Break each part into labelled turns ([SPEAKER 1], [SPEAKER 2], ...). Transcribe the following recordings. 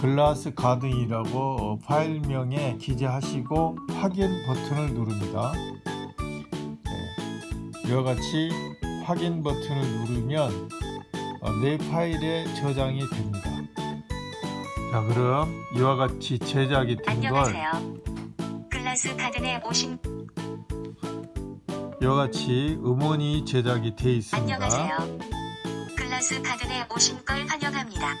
[SPEAKER 1] 글라스 가든이라고 어, 파일명에 기재하시고 확인 버튼을 누릅니다. 네, 이와 같이 확인 버튼을 누르면 어, 내 파일에 저장이 됩니다. 자 그럼 이와 같이 제작이 된 걸.
[SPEAKER 2] 글라스 가든에 오신
[SPEAKER 1] 이와 같이 음원이 제작이 돼 있습니다.
[SPEAKER 2] 안녕하세요. 글라스 가든에 오신 걸 환영합니다.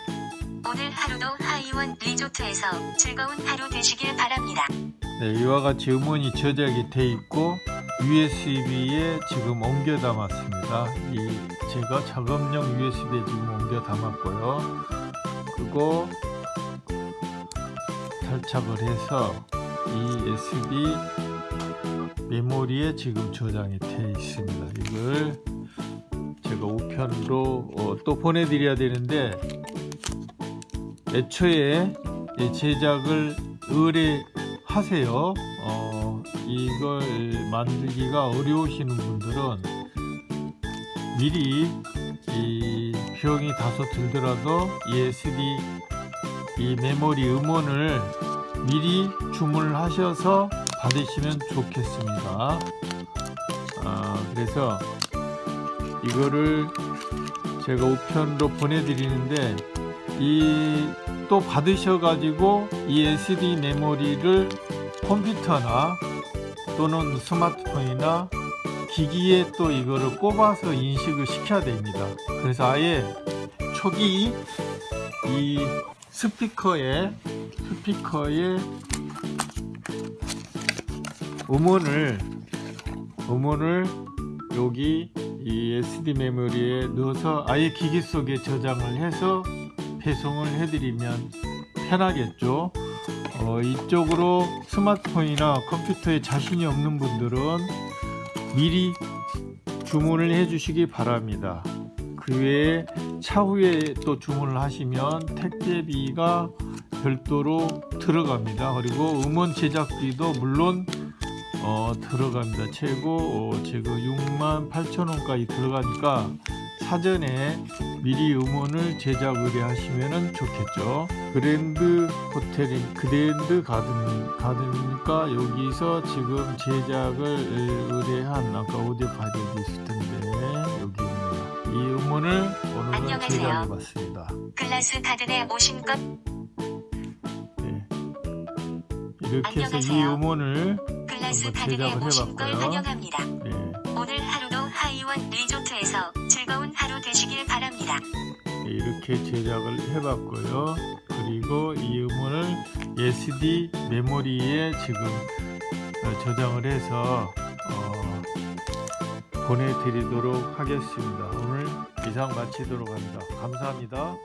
[SPEAKER 2] 오늘 하루도 하이원 리조트에서 즐거운 하루 되시길 바랍니다.
[SPEAKER 1] 네, 이와 같이 음원이 저장이 돼 있고 USB에 지금 옮겨 담았습니다. 이 제가 작업용 USB에 지금 옮겨 담았고요. 그리고 탈착을 해서 이 SD 메모리에 지금 저장이 돼 있습니다. 이걸 제가 우편으로 어, 또 보내드려야 되는데 애초에 이 제작을 의뢰하세요. 어, 이걸 만들기가 어려우시는 분들은 미리 이 비용이 다소 들더라도 이 SD 이 메모리 음원을 미리 주문을 하셔서 받으시면 좋겠습니다. 아, 그래서 이거를 제가 우편으로 보내드리는데 이 또 받으셔가지고 이 SD 메모리를 컴퓨터나 또는 스마트폰이나 기기에 또 이거를 꼽아서 인식을 시켜야 됩니다. 그래서 아예 초기 이 스피커에 스피커에 음원을 음원을 여기 이 SD 메모리에 넣어서 아예 기기 속에 저장을 해서 배송을 해드리면 편하겠죠. 어, 이쪽으로 스마트폰이나 컴퓨터에 자신이 없는 분들은 미리 주문을 해 주시기 바랍니다. 그 외에 차후에 또 주문을 하시면 택배비가 별도로 들어갑니다. 그리고 음원 제작비도 물론 어, 들어갑니다. 최고 어, 지금 6만 8천 원까지 들어가니까 사전에 미리 음원을 제작 의뢰하시면 좋겠죠. 그랜드 호텔인 그랜드 가든 가든이니까 여기서 지금 제작을 의뢰한 아까 오디오 파일이 있을 텐데 여기 있네요. 이 음원을 오늘은. 제작해봤습니다.
[SPEAKER 2] 글라스 가든에 오신 것
[SPEAKER 1] 네. 이렇게 해서 이
[SPEAKER 2] 안녕하세요.
[SPEAKER 1] 음원을
[SPEAKER 2] 글라스 가든에 오신 걸. 환영합니다.
[SPEAKER 1] 네,
[SPEAKER 2] 오늘 하루도 원 리조트에서 즐거운 하루 되시길 바랍니다.
[SPEAKER 1] 이렇게 제작을 해봤고요. 그리고 이 음원을 SD 메모리에 지금 어, 저장을 해서 어, 보내드리도록 하겠습니다. 오늘 이상 마치도록 합니다. 감사합니다.